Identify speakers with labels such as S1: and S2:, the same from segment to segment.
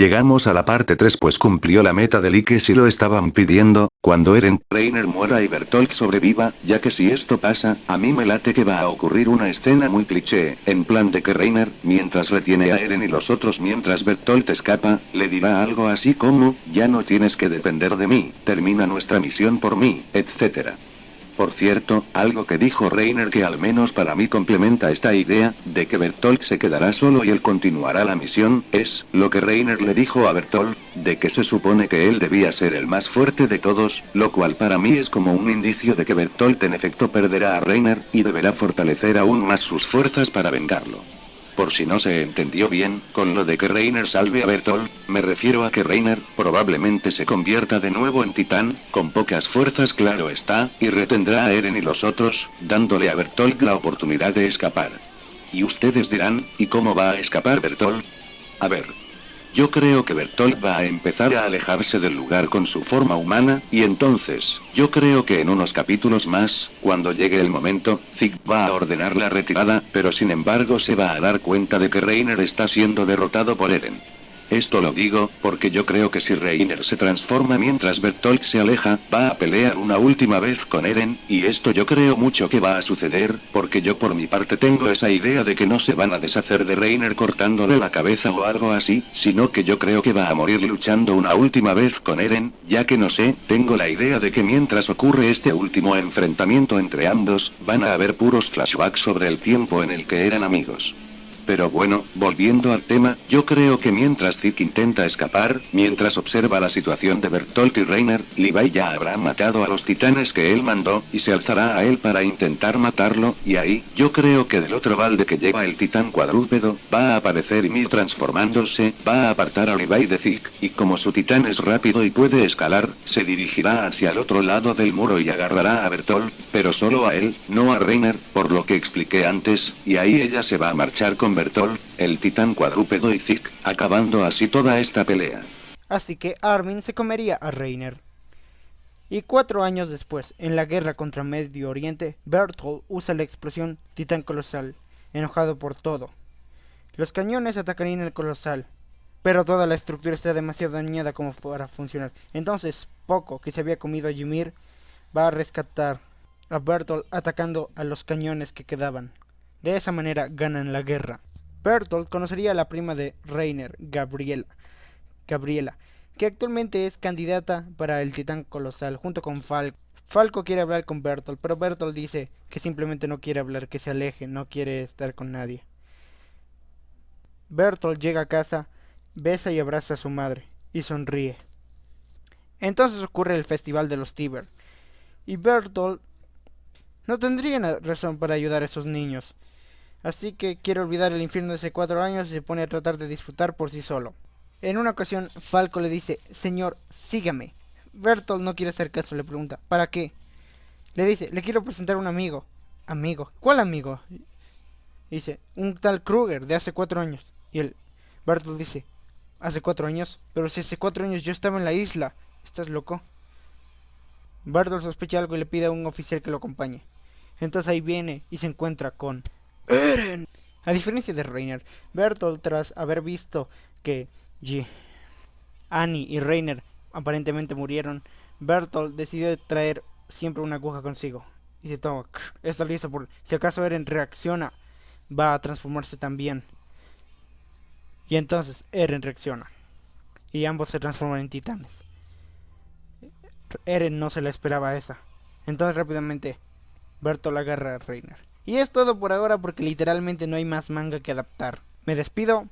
S1: Llegamos a la parte 3 pues cumplió la meta de Ike si lo estaban pidiendo, cuando Eren
S2: Reiner muera y Bertolt sobreviva, ya que si esto pasa, a mí me late que va a ocurrir una escena muy cliché, en plan de que Reiner, mientras retiene a Eren y los otros mientras Bertolt escapa, le dirá algo así como, ya no tienes que depender de mí, termina nuestra misión por mí, etc. Por cierto, algo que dijo Reiner que al menos para mí complementa esta idea, de que Bertolt se quedará solo y él continuará la misión, es, lo que Reiner le dijo a Bertolt, de que se supone que él debía ser el más fuerte de todos, lo cual para mí es como un indicio de que Bertolt en efecto perderá a Reiner, y deberá fortalecer aún más sus fuerzas para vengarlo. Por si no se entendió bien, con lo de que Reiner salve a Bertolt, me refiero a que Reiner, probablemente se convierta de nuevo en titán, con pocas fuerzas claro está, y retendrá a Eren y los otros, dándole a Bertolt la oportunidad de escapar. Y ustedes dirán, ¿y cómo va a escapar Bertolt? A ver, yo creo que Bertolt va a empezar a alejarse del lugar con su forma humana, y entonces, yo creo que en unos capítulos más, cuando llegue el momento, Zig va a ordenar la retirada, pero sin embargo se va a dar cuenta de que Reiner está siendo derrotado por Eren. Esto lo digo, porque yo creo que si Reiner se transforma mientras Bertolt se aleja, va a pelear una última vez con Eren, y esto yo creo mucho que va a suceder, porque yo por mi parte tengo esa idea de que no se van a deshacer de Reiner cortándole la cabeza o algo así, sino que yo creo que va a morir luchando una última vez con Eren, ya que no sé, tengo la idea de que mientras ocurre este último enfrentamiento entre ambos, van a haber puros flashbacks sobre el tiempo en el que eran amigos. Pero bueno, volviendo al tema, yo creo que mientras Zeke intenta escapar, mientras observa la situación de Bertolt y Reiner, Levi ya habrá matado a los titanes que él mandó, y se alzará a él para intentar matarlo, y ahí, yo creo que del otro balde que lleva el titán cuadrúpedo, va a aparecer Ymir transformándose, va a apartar a Levi de Zeke, y como su titán es rápido y puede escalar, se dirigirá hacia el otro lado del muro y agarrará a Bertolt, pero solo a él, no a Reiner, por lo que expliqué antes, y ahí ella se va a marchar con Bertolt, el titán cuadrúpedo y Zeke, acabando así toda esta pelea.
S3: Así que Armin se comería a Reiner. Y cuatro años después, en la guerra contra Medio Oriente, Bertolt usa la explosión Titán Colosal, enojado por todo. Los cañones atacarían el Colosal, pero toda la estructura está demasiado dañada como para funcionar. Entonces, Poco, que se había comido a Ymir, va a rescatar a Bertolt atacando a los cañones que quedaban. De esa manera ganan la guerra. Bertolt conocería a la prima de Reiner, Gabriela, Gabriela, que actualmente es candidata para el Titán Colosal junto con Falco. Falco quiere hablar con Bertolt, pero Bertolt dice que simplemente no quiere hablar, que se aleje, no quiere estar con nadie. Bertolt llega a casa, besa y abraza a su madre, y sonríe. Entonces ocurre el Festival de los Tiber, y Bertolt no tendría razón para ayudar a esos niños. Así que quiere olvidar el infierno de hace cuatro años y se pone a tratar de disfrutar por sí solo. En una ocasión, Falco le dice, Señor, sígame. Bertolt no quiere hacer caso, le pregunta, ¿para qué? Le dice, le quiero presentar un amigo. ¿Amigo? ¿Cuál amigo? Dice, un tal Kruger, de hace cuatro años. Y el Bertolt dice, ¿hace cuatro años? Pero si hace cuatro años yo estaba en la isla. ¿Estás loco? Bertolt sospecha algo y le pide a un oficial que lo acompañe. Entonces ahí viene y se encuentra con A diferencia de Reiner, Bertolt tras haber visto que G Annie y Reiner aparentemente murieron, Bertolt decidió traer siempre una aguja consigo. Y se toma, está listo por si acaso Eren reacciona, va a transformarse también. Y entonces Eren reacciona. Y ambos se transforman en titanes. Eren no se la esperaba esa. Entonces rápidamente Bertolt agarra a Reiner. Y es todo por ahora porque literalmente no hay más manga que adaptar. Me despido.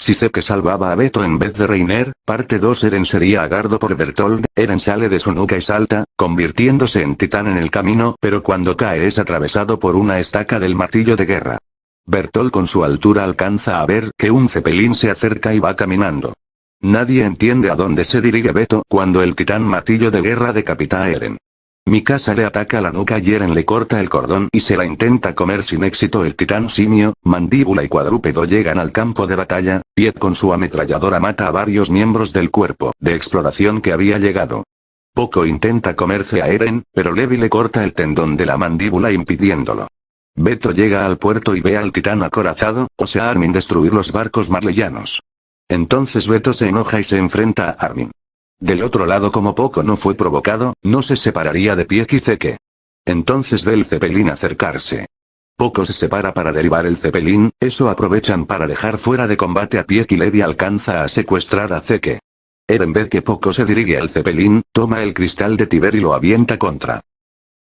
S1: Si que salvaba a Beto en vez de Reiner, parte 2 Eren sería agardo por Bertold, Eren sale de su nuca y salta, convirtiéndose en titán en el camino, pero cuando cae es atravesado por una estaca del martillo de guerra. Bertold con su altura alcanza a ver que un cepelín se acerca y va caminando. Nadie entiende a dónde se dirige Beto cuando el titán martillo de guerra decapita a Eren. Mikasa le ataca la nuca y Eren le corta el cordón y se la intenta comer sin éxito el titán simio, mandíbula y cuadrúpedo llegan al campo de batalla, Piet con su ametralladora mata a varios miembros del cuerpo de exploración que había llegado. Poco intenta comerse a Eren, pero Levi le corta el tendón de la mandíbula impidiéndolo. Beto llega al puerto y ve al titán acorazado, o sea Armin destruir los barcos marleyanos.
S2: Entonces Beto se enoja y se enfrenta a Armin. Del otro lado como poco no fue provocado, no se separaría de Pieck y Zeke. Entonces ve el Zeppelin acercarse. Poco se separa para derivar el Zeppelin, eso aprovechan para dejar fuera de combate a Pieck y Levi alcanza a secuestrar a Zeke. Eren ve que Poco se dirige al Zeppelin, toma el cristal de Tiber y lo avienta contra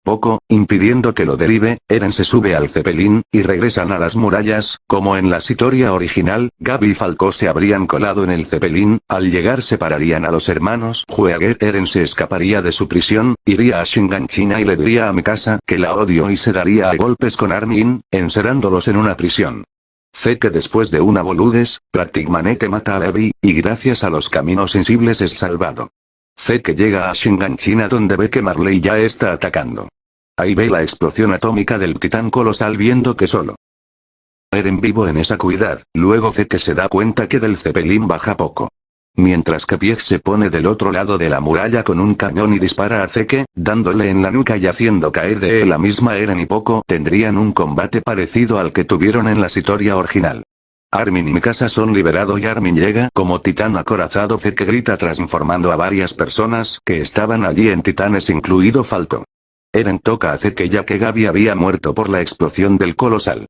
S2: poco, impidiendo que lo derive, Eren se sube al Zeppelin, y regresan a las murallas, como en la historia original, Gaby y Falco se habrían colado en el Zeppelin, al llegar separarían a los hermanos Jueger Eren se escaparía de su prisión, iría a Shinganchina y le diría a Mikasa que la odio y se daría a golpes con Armin, encerrándolos en una prisión. Sé que después de una boludes, que mata a Levi, y gracias a los caminos sensibles es salvado. Sé que llega a Shinganchina donde ve que Marley ya está atacando. Ahí ve la explosión atómica del titán colosal viendo que solo Eren vivo en esa cuidad, luego ve que se da cuenta que del Zeppelin baja poco. Mientras que Pieck se pone del otro lado de la muralla con un cañón y dispara a Zeke, dándole en la nuca y haciendo caer de él la misma Eren y Poco tendrían un combate parecido al que tuvieron en la historia original. Armin y Mikasa son liberados y Armin llega como titán acorazado Zeke grita transformando a varias personas que estaban allí en titanes incluido Falco. Eren toca hace que ya que Gaby había muerto por la explosión del colosal.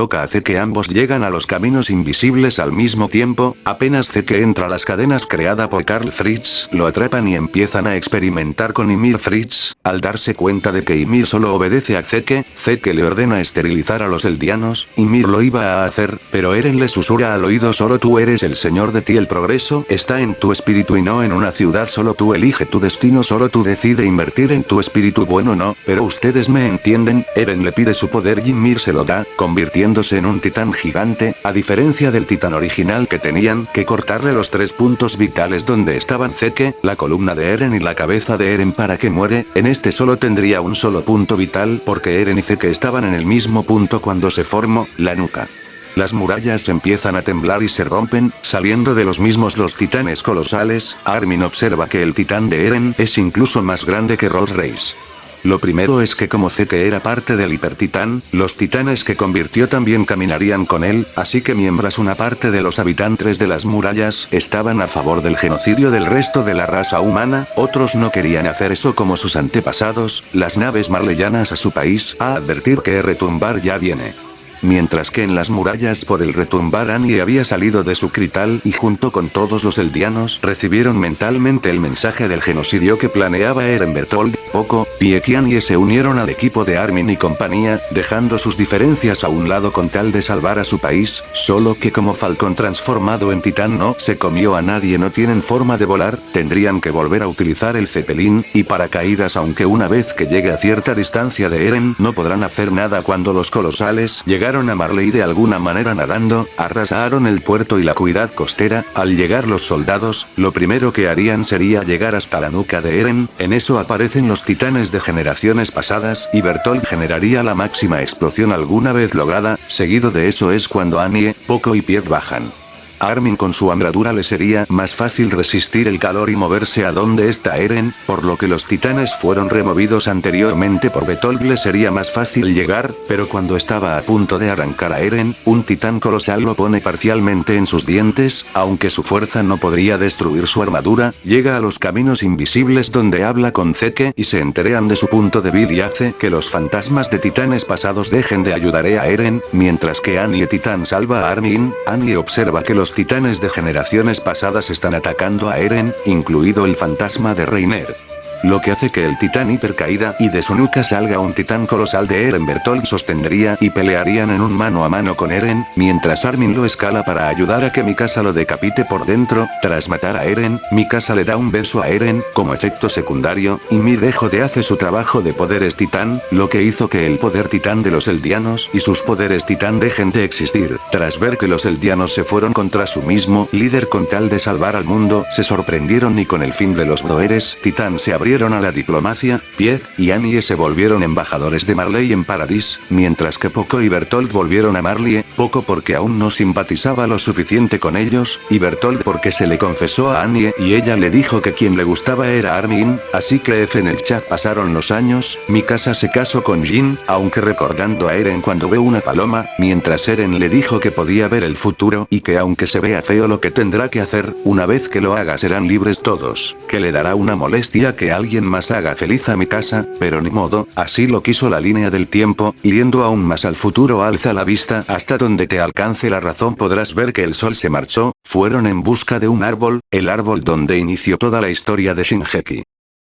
S2: Toca hace que ambos llegan a los caminos invisibles al mismo tiempo, apenas que entra a las cadenas creada por Karl Fritz, lo atrapan y empiezan a experimentar con Ymir Fritz, al darse cuenta de que Ymir solo obedece a Zeke, Zeke le ordena esterilizar a los eldianos, Ymir lo iba a hacer, pero Eren le susurra al oído solo tú eres el señor de ti el progreso está en tu espíritu y no en una ciudad solo tú elige tu destino solo tú decide invertir en tu espíritu bueno no, pero ustedes me entienden, Eren le pide su poder y Ymir se lo da, convirtiendo en un titán gigante, a diferencia del titán original que tenían que cortarle los tres puntos vitales donde estaban Zeke, la columna de Eren y la cabeza de Eren para que muere, en este solo tendría un solo punto vital porque Eren y Zeke estaban en el mismo punto cuando se formó, la nuca. Las murallas empiezan a temblar y se rompen, saliendo de los mismos los titanes colosales, Armin observa que el titán de Eren es incluso más grande que Rod Reis. Lo primero es que como que era parte del hipertitán, los titanes que convirtió también caminarían con él, así que miembros una parte de los habitantes de las murallas estaban a favor del genocidio del resto de la raza humana, otros no querían hacer eso como sus antepasados, las naves marleyanas a su país, a advertir que retumbar ya viene. Mientras que en las murallas por el retumbar Annie había salido de su crital y junto con todos los eldianos recibieron mentalmente el mensaje del genocidio que planeaba Eren Bertold, Poco, y Annie se unieron al equipo de Armin y compañía, dejando sus diferencias a un lado con tal de salvar a su país, solo que como Falcon transformado en titán no se comió a nadie no tienen forma de volar, tendrían que volver a utilizar el Zeppelin, y paracaídas aunque una vez que llegue a cierta distancia de Eren no podrán hacer nada cuando los colosales llegan a Marley de alguna manera nadando, arrasaron el puerto y la cuidad costera, al llegar los soldados, lo primero que harían sería llegar hasta la nuca de Eren, en eso aparecen los titanes de generaciones pasadas, y Bertolt generaría la máxima explosión alguna vez lograda, seguido de eso es cuando Annie, Poco y Pierre bajan. Armin con su armadura le sería más fácil resistir el calor y moverse a donde está Eren, por lo que los titanes fueron removidos anteriormente por Bertolt le sería más fácil llegar, pero cuando estaba a punto de arrancar a Eren, un titán colosal lo pone parcialmente en sus dientes, aunque su fuerza no podría destruir su armadura, llega a los caminos invisibles donde habla con Zeke y se enterean de su punto débil y hace que los fantasmas de titanes pasados dejen de ayudar a Eren, mientras que Annie Titán salva a Armin, Annie observa que los titanes de generaciones pasadas están atacando a Eren, incluido el fantasma de Reiner. Lo que hace que el titán hipercaída y de su nuca salga un titán colosal de Eren Bertolt sostendría y pelearían en un mano a mano con Eren, mientras Armin lo escala para ayudar a que Mikasa lo decapite por dentro, tras matar a Eren, Mikasa le da un beso a Eren, como efecto secundario, y dejo de hace su trabajo de poderes titán, lo que hizo que el poder titán de los eldianos y sus poderes titán dejen de existir, tras ver que los eldianos se fueron contra su mismo líder con tal de salvar al mundo, se sorprendieron y con el fin de los Broeres, titán se abrió a la diplomacia, Piet y Annie se volvieron embajadores de Marley en Paradis, mientras que Poco y Bertolt volvieron a Marley, Poco porque aún no simpatizaba lo suficiente con ellos, y Bertolt porque se le confesó a Annie y ella le dijo que quien le gustaba era Armin, así que F en el chat pasaron los años, mi casa se casó con Jin, aunque recordando a Eren cuando ve una paloma, mientras Eren le dijo que podía ver el futuro y que aunque se vea feo lo que tendrá que hacer, una vez que lo haga serán libres todos, que le dará una molestia que alguien más haga feliz a mi casa, pero ni modo, así lo quiso la línea del tiempo, yendo aún más al futuro alza la vista hasta donde te alcance la razón podrás ver que el sol se marchó, fueron en busca de un árbol, el árbol donde inició toda la historia de Shinjeki.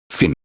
S2: Fin.